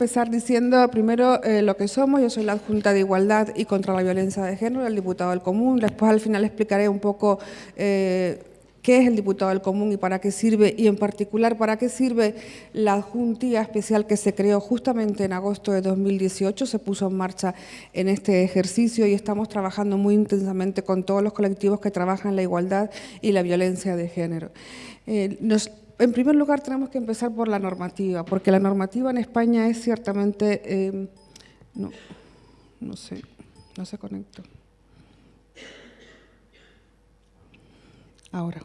empezar diciendo primero eh, lo que somos. Yo soy la adjunta de Igualdad y contra la Violencia de Género, el diputado del Común. Después al final explicaré un poco eh, qué es el diputado del común y para qué sirve, y en particular para qué sirve la adjuntía especial que se creó justamente en agosto de 2018, se puso en marcha en este ejercicio y estamos trabajando muy intensamente con todos los colectivos que trabajan la igualdad y la violencia de género. Eh, en primer lugar, tenemos que empezar por la normativa, porque la normativa en España es ciertamente... Eh, no, no sé, no se conecta. Ahora.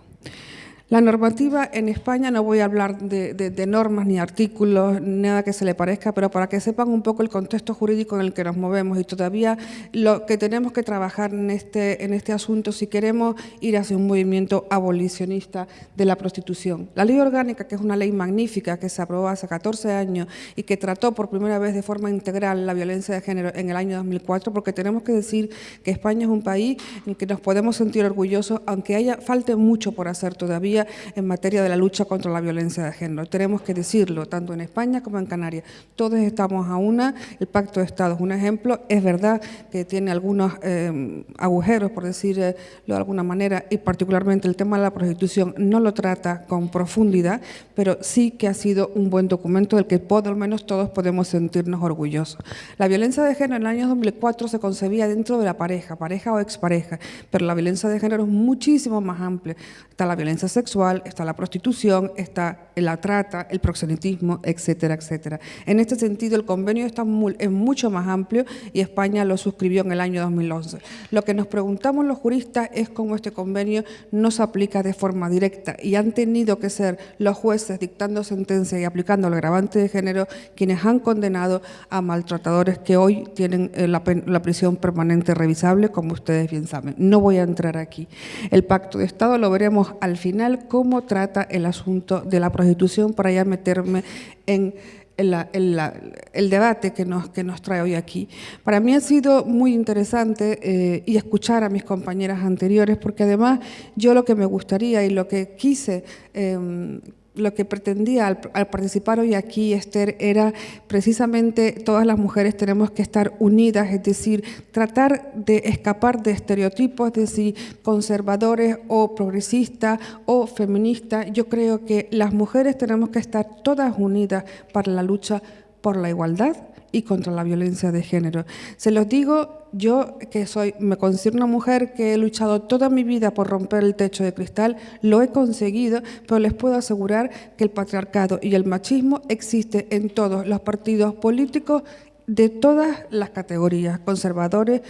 La normativa en España, no voy a hablar de, normas ni artículos, nada que se le parezca, pero para que sepan un poco el contexto jurídico en el que nos movemos y todavía lo que tenemos que trabajar en este, en este asunto si queremos ir hacia un movimiento abolicionista de la prostitución. La ley orgánica, que es una ley magnífica que se aprobó hace 14 años y que trató por primera vez de forma integral la violencia de género en el año 2004, porque tenemos que decir que España es un país en el que nos podemos sentir orgullosos, aunque haya falte mucho por hacer todavía en materia de la lucha contra la violencia de género. Tenemos que decirlo, tanto en España como en Canarias. Todos estamos a una, el Pacto de Estado es un ejemplo, es verdad que tiene algunos eh, agujeros, por decirlo de alguna manera, y particularmente el tema de la prostitución no lo trata con profundidad, pero sí que ha sido un buen documento del que por lo menos todos podemos sentirnos orgullosos. La violencia de género en el año 2004 se concebía dentro de la pareja, pareja o expareja, pero la violencia de género es muchísimo más amplia. Está la violencia sexual, está la prostitución, está la trata, el proxenetismo, etcétera, etcétera. En este sentido, el convenio está es mucho más amplio y España lo suscribió en el año 2011. Lo que nos preguntamos los juristas es cómo este convenio no se aplica de forma directa y han tenido que ser los jueces dictando sentencia y aplicando el agravante de género quienes han condenado a maltratadores que hoy tienen eh, la, la prisión permanente revisable, como ustedes bien saben. No voy a entrar aquí. El pacto de Estado lo veremos al final cómo trata el asunto de la prostitución para ya meterme en el, debate que nos, que nos trae hoy aquí. Para mí ha sido muy interesante eh, y escuchar a mis compañeras anteriores, porque además yo lo que me gustaría y lo que quise eh, lo que pretendía al, participar hoy aquí, Esther, era precisamente todas las mujeres tenemos que estar unidas, es decir, tratar de escapar de estereotipos, de si conservadores o progresistas o feministas. Yo creo que las mujeres tenemos que estar todas unidas para la lucha por la igualdad y contra la violencia de género. Se los digo yo que soy, me considero una mujer que he luchado toda mi vida por romper el techo de cristal, lo he conseguido, pero les puedo asegurar que el patriarcado y el machismo existe en todos los partidos políticos de todas las categorías, conservadores,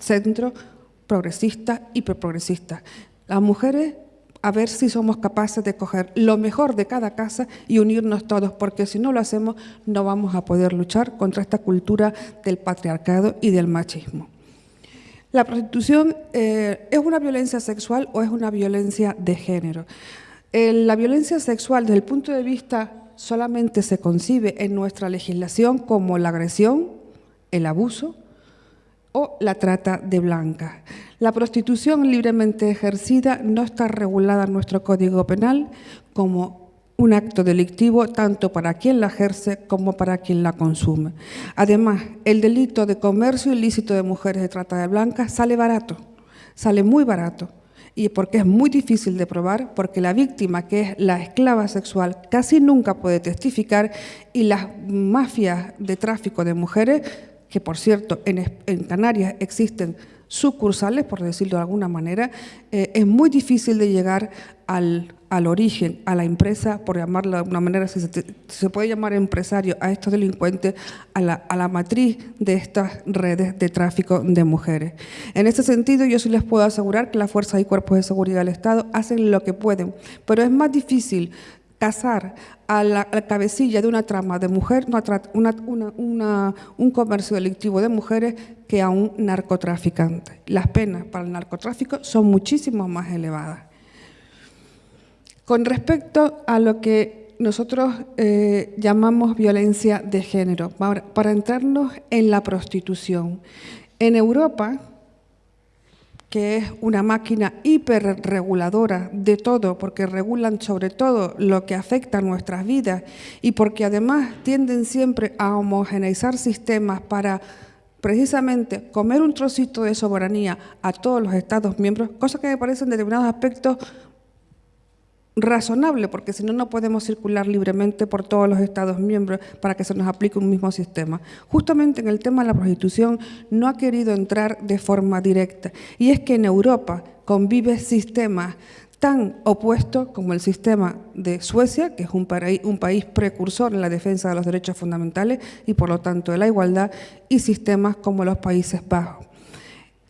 centro, progresistas y preprogresistas. Las mujeres a ver si somos capaces de coger lo mejor de cada casa y unirnos todos, porque si no lo hacemos no vamos a poder luchar contra esta cultura del patriarcado y del machismo. La prostitución eh, es una violencia sexual o es una violencia de género. Eh, la violencia sexual desde el punto de vista solamente se concibe en nuestra legislación como la agresión, el abuso o la trata de blancas. La prostitución libremente ejercida no está regulada en nuestro Código Penal como un acto delictivo tanto para quien la ejerce como para quien la consume. Además, el delito de comercio ilícito de mujeres de trata de blancas sale barato, sale muy barato, y porque es muy difícil de probar, porque la víctima, que es la esclava sexual, casi nunca puede testificar y las mafias de tráfico de mujeres, que por cierto en, en Canarias existen sucursales, por decirlo de alguna manera, eh, es muy difícil de llegar al, origen, a la empresa, por llamarlo de alguna manera, si se, puede llamar empresario a estos delincuentes, a la, a la, matriz de estas redes de tráfico de mujeres. En este sentido, yo sí les puedo asegurar que las fuerzas y cuerpos de seguridad del Estado hacen lo que pueden, pero es más difícil casar a la, cabecilla de una trama de mujer, un comercio delictivo de mujeres, que a un narcotraficante. Las penas para el narcotráfico son muchísimo más elevadas. Con respecto a lo que nosotros eh, llamamos violencia de género, para entrarnos en la prostitución. En Europa, que es una máquina hiperreguladora de todo, porque regulan sobre todo lo que afecta a nuestras vidas y porque además tienden siempre a homogeneizar sistemas para precisamente comer un trocito de soberanía a todos los Estados miembros, cosa que me parece en determinados aspectos razonable, porque si no, no podemos circular libremente por todos los Estados miembros para que se nos aplique un mismo sistema. Justamente en el tema de la prostitución no ha querido entrar de forma directa. Y es que en Europa convive sistemas tan opuestos como el sistema de Suecia, que es un, un país precursor en la defensa de los derechos fundamentales y por lo tanto de la igualdad, y sistemas como los Países Bajos.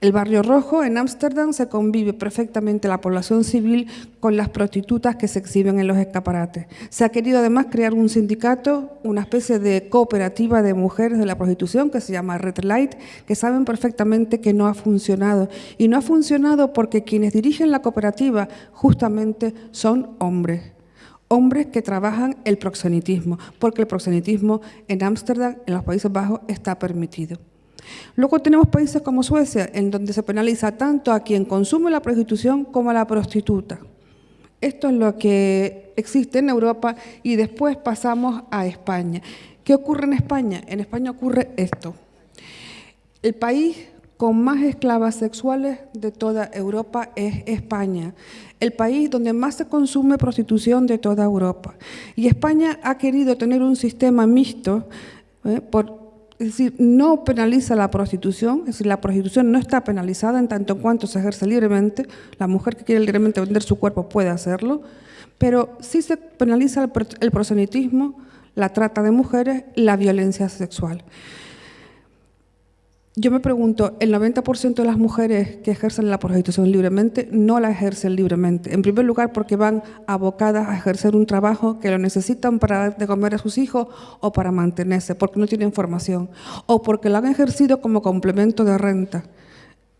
El barrio rojo en Ámsterdam se convive perfectamente la población civil con las prostitutas que se exhiben en los escaparates. Se ha querido además crear un sindicato, una especie de cooperativa de mujeres de la prostitución que se llama Red Light, que saben perfectamente que no ha funcionado. Y no ha funcionado porque quienes dirigen la cooperativa justamente son hombres hombres que trabajan el proxenitismo, porque el proxenitismo en Ámsterdam, en los Países Bajos, está permitido. Luego tenemos países como Suecia, en donde se penaliza tanto a quien consume la prostitución como a la prostituta. Esto es lo que existe en Europa y después pasamos a España. ¿Qué ocurre en España? En España ocurre esto. El país con más esclavas sexuales de toda Europa es España, el país donde más se consume prostitución de toda Europa. Y España ha querido tener un sistema mixto ¿eh? por es decir, no penaliza la prostitución, es decir, la prostitución no está penalizada en tanto en cuanto se ejerce libremente, la mujer que quiere libremente vender su cuerpo puede hacerlo, pero sí se penaliza el prosenitismo, la trata de mujeres, la violencia sexual. Yo me pregunto, el 90% de las mujeres que ejercen la prostitución libremente no la ejercen libremente. En primer lugar, porque van abocadas a ejercer un trabajo que lo necesitan para dar de comer a sus hijos o para mantenerse, porque no tienen formación, o porque lo han ejercido como complemento de renta.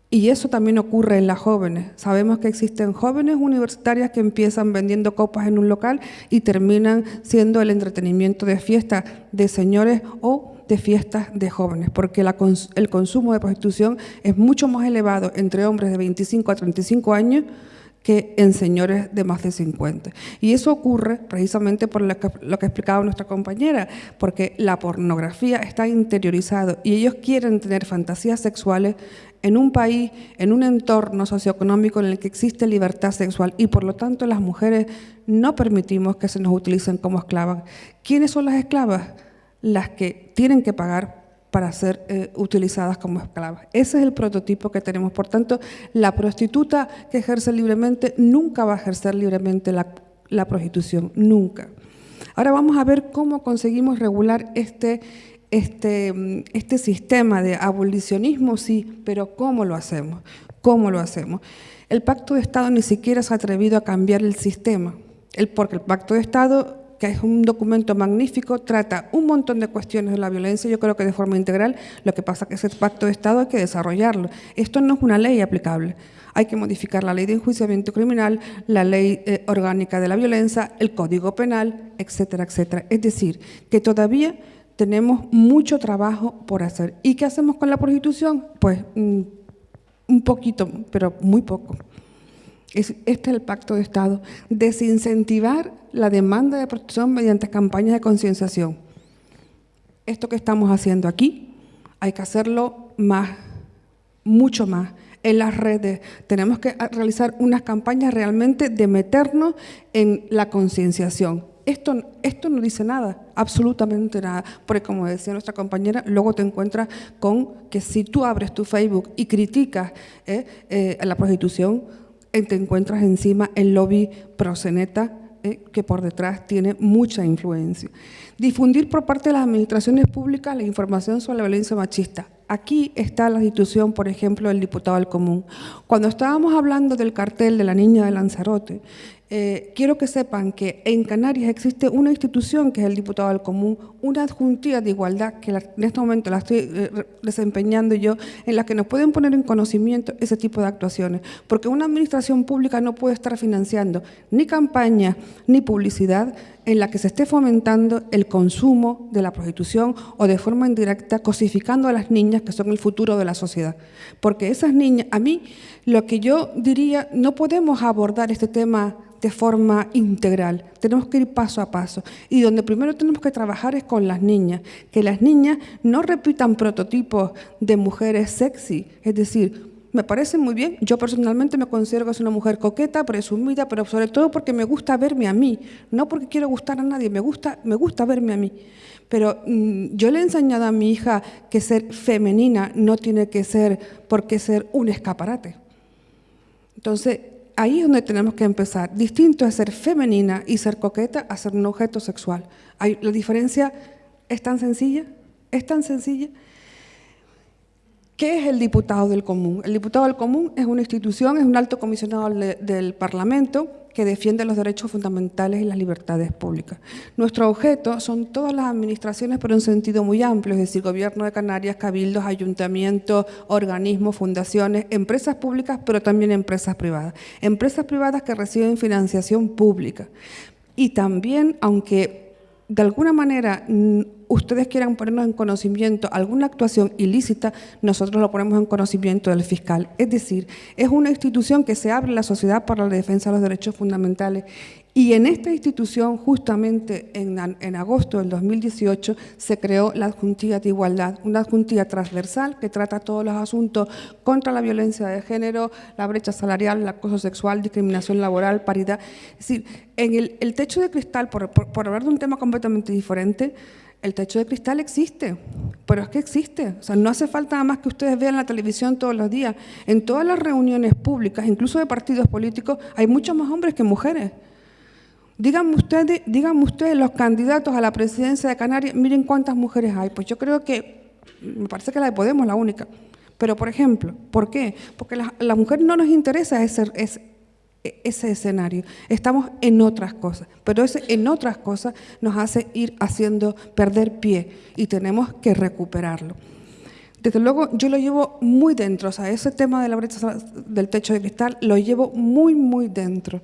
Y eso también ocurre en las jóvenes. Sabemos que existen jóvenes universitarias que empiezan vendiendo copas en un local y terminan siendo el entretenimiento de fiesta de señores o de fiestas de jóvenes, porque el consumo de prostitución es mucho más elevado entre hombres de 25 a 35 años que en señores de más de 50. Y eso ocurre precisamente por lo que, lo que explicaba nuestra compañera, porque la pornografía está interiorizado y ellos quieren tener fantasías sexuales en un país, en un entorno socioeconómico en el que existe libertad sexual y por lo tanto las mujeres no permitimos que se nos utilicen como esclavas. ¿Quiénes son las esclavas? Las que tienen que pagar para ser eh, utilizadas como esclavas. Ese es el prototipo que tenemos. Por tanto, la prostituta que ejerce libremente nunca va a ejercer libremente la, prostitución, nunca. Ahora vamos a ver cómo conseguimos regular este, este, este sistema de abolicionismo, sí, pero ¿cómo lo hacemos? ¿Cómo lo hacemos? El Pacto de Estado ni siquiera se ha atrevido a cambiar el sistema, el, porque el Pacto de Estado que es un documento magnífico, trata un montón de cuestiones de la violencia, yo creo que de forma integral, lo que pasa es que ese pacto de Estado hay que desarrollarlo. Esto no es una ley aplicable. Hay que modificar la ley de enjuiciamiento criminal, la ley eh, orgánica de la violencia, el código penal, etcétera, etcétera. Es decir, que todavía tenemos mucho trabajo por hacer. ¿Y qué hacemos con la prostitución? Pues mm, un poquito, pero muy poco este es el pacto de Estado, desincentivar la demanda de protección mediante campañas de concienciación. Esto que estamos haciendo aquí, hay que hacerlo más, mucho más. En las redes tenemos que realizar unas campañas realmente de meternos en la concienciación. Esto, esto no dice nada, absolutamente nada, porque como decía nuestra compañera, luego te encuentras con que si tú abres tu Facebook y criticas eh, eh, la prostitución, te encuentras encima el lobby proseneta eh, que por detrás tiene mucha influencia. Difundir por parte de las administraciones públicas la información sobre la violencia machista. Aquí está la institución, por ejemplo, del diputado al común. Cuando estábamos hablando del cartel de la niña de Lanzarote, eh, quiero que sepan que en Canarias existe una institución que es el Diputado del Común, una adjuntía de igualdad que en este momento la estoy eh, desempeñando yo, en la que nos pueden poner en conocimiento ese tipo de actuaciones, porque una administración pública no puede estar financiando ni campaña ni publicidad en la que se esté fomentando el consumo de la prostitución o de forma indirecta cosificando a las niñas que son el futuro de la sociedad. Porque esas niñas, a mí lo que yo diría, no podemos abordar este tema de forma integral. Tenemos que ir paso a paso. Y donde primero tenemos que trabajar es con las niñas. Que las niñas no repitan prototipos de mujeres sexy. Es decir, me parece muy bien. Yo personalmente me considero que soy una mujer coqueta, presumida, pero sobre todo porque me gusta verme a mí. No porque quiero gustar a nadie, me gusta, me gusta verme a mí. Pero mm, yo le he enseñado a mi hija que ser femenina no tiene que ser porque ser un escaparate. Entonces, ahí es donde tenemos que empezar. Distinto es ser femenina y ser coqueta a ser un objeto sexual. La diferencia es tan sencilla, es tan sencilla. ¿Qué es el diputado del común? El diputado del común es una institución, es un alto comisionado del Parlamento que defiende los derechos fundamentales y las libertades públicas. Nuestro objeto son todas las administraciones, pero en un sentido muy amplio, es decir, Gobierno de Canarias, cabildos, ayuntamientos, organismos, fundaciones, empresas públicas, pero también empresas privadas. Empresas privadas que reciben financiación pública. Y también, aunque de alguna manera ustedes quieran ponernos en conocimiento alguna actuación ilícita, nosotros lo ponemos en conocimiento del fiscal. Es decir, es una institución que se abre a la sociedad para la defensa de los derechos fundamentales y en esta institución, justamente en, agosto del 2018, se creó la Adjuntía de Igualdad, una adjuntía transversal que trata todos los asuntos contra la violencia de género, la brecha salarial, el acoso sexual, discriminación laboral, paridad. Es decir, en el, techo de cristal, por hablar de un tema completamente diferente, el techo de cristal existe, pero es que existe. O sea, no hace falta nada más que ustedes vean la televisión todos los días. En todas las reuniones públicas, incluso de partidos políticos, hay muchos más hombres que mujeres. Díganme ustedes, díganme ustedes los candidatos a la presidencia de Canarias, miren cuántas mujeres hay. Pues yo creo que, me parece que la de Podemos la única. Pero, por ejemplo, ¿por qué? Porque la, la mujer no nos interesa ese, ese escenario. Estamos en otras cosas, pero ese en otras cosas nos hace ir haciendo perder pie y tenemos que recuperarlo. Desde luego, yo lo llevo muy dentro, o sea, ese tema de la brecha del techo de cristal lo llevo muy, muy dentro.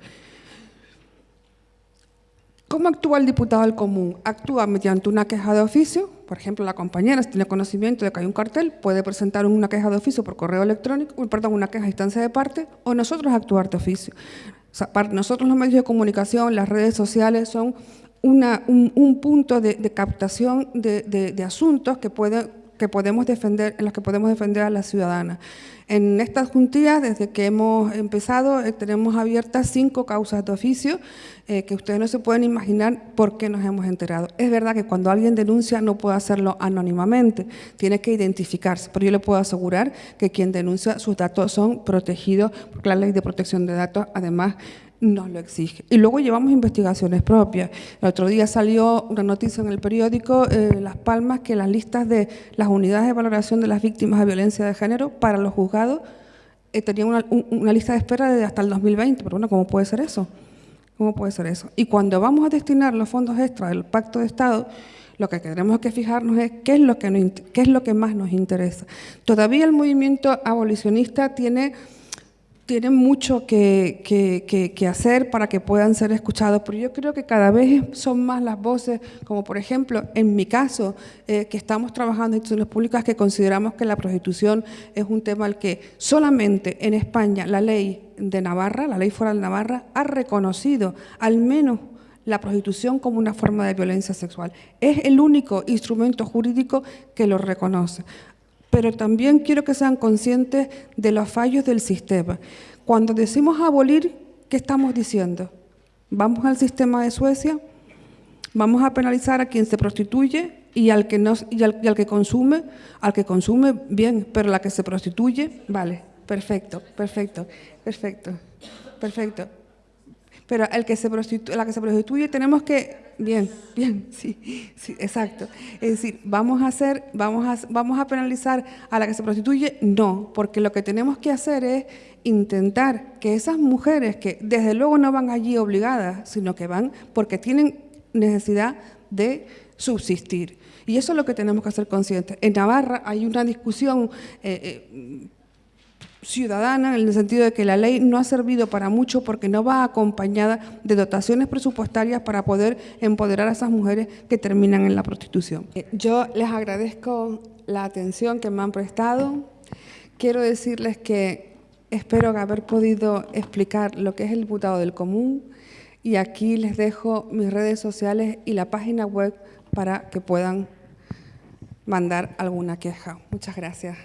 ¿Cómo actúa el diputado del común? Actúa mediante una queja de oficio, por ejemplo, la compañera, si tiene conocimiento de que hay un cartel, puede presentar una queja de oficio por correo electrónico, perdón, una queja a instancia de parte, o nosotros actuar de oficio. para nosotros los medios de comunicación, las redes sociales son un, punto de, captación de, asuntos que pueden que podemos defender, en las que podemos defender a la ciudadana. En estas juntillas, desde que hemos empezado, eh, tenemos abiertas cinco causas de oficio eh, que ustedes no se pueden imaginar por qué nos hemos enterado. Es verdad que cuando alguien denuncia no puede hacerlo anónimamente, tiene que identificarse, pero yo le puedo asegurar que quien denuncia sus datos son protegidos, porque la ley de protección de datos además nos lo exige. Y luego llevamos investigaciones propias. El otro día salió una noticia en el periódico eh, Las Palmas que las listas de las unidades de valoración de las víctimas de violencia de género para los juzgados eh, tenían una, lista de espera de hasta el 2020. Pero bueno, ¿cómo puede ser eso? ¿Cómo puede ser eso? Y cuando vamos a destinar los fondos extra del Pacto de Estado, lo que tenemos que fijarnos es qué es lo que, qué es lo que más nos interesa. Todavía el movimiento abolicionista tiene tienen mucho que, hacer para que puedan ser escuchados, pero yo creo que cada vez son más las voces, como por ejemplo, en mi caso, eh, que estamos trabajando en instituciones públicas que consideramos que la prostitución es un tema al que solamente en España la ley de Navarra, la ley foral de Navarra, ha reconocido al menos la prostitución como una forma de violencia sexual. Es el único instrumento jurídico que lo reconoce pero también quiero que sean conscientes de los fallos del sistema. Cuando decimos abolir, ¿qué estamos diciendo? ¿Vamos al sistema de Suecia? ¿Vamos a penalizar a quien se prostituye y al que, no, y al, y al que consume? Al que consume, bien, pero la que se prostituye, vale, perfecto, perfecto, perfecto, perfecto. Pero el que se la que se prostituye tenemos que... Bien, bien, sí, sí, exacto. Es decir, ¿vamos a, hacer, vamos, a, ¿vamos a penalizar a la que se prostituye? No, porque lo que tenemos que hacer es intentar que esas mujeres que desde luego no van allí obligadas, sino que van porque tienen necesidad de subsistir. Y eso es lo que tenemos que hacer conscientes. En Navarra hay una discusión eh, eh, ciudadana en el sentido de que la ley no ha servido para mucho porque no va acompañada de dotaciones presupuestarias para poder empoderar a esas mujeres que terminan en la prostitución. Eh, yo les agradezco la atención que me han prestado. Quiero decirles que espero haber podido explicar lo que es el diputado del común y aquí les dejo mis redes sociales y la página web para que puedan mandar alguna queja. Muchas gracias.